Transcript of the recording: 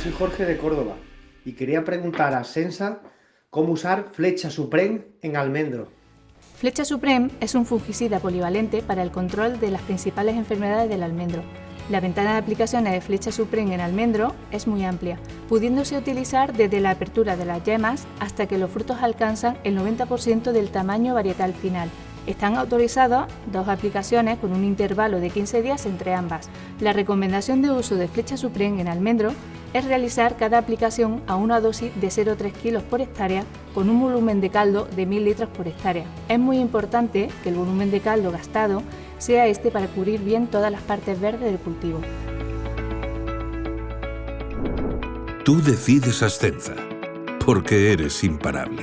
soy Jorge de Córdoba y quería preguntar a Sensa cómo usar Flecha Supreme en almendro. Flecha Supreme es un fungicida polivalente para el control de las principales enfermedades del almendro. La ventana de aplicaciones de Flecha Supreme en almendro es muy amplia, pudiéndose utilizar desde la apertura de las yemas hasta que los frutos alcanzan el 90% del tamaño varietal final, están autorizadas dos aplicaciones con un intervalo de 15 días entre ambas. La recomendación de uso de flecha Supreme en almendro es realizar cada aplicación a una dosis de 0,3 kg por hectárea con un volumen de caldo de 1000 litros por hectárea. Es muy importante que el volumen de caldo gastado sea este para cubrir bien todas las partes verdes del cultivo. Tú decides Ascenza, porque eres imparable.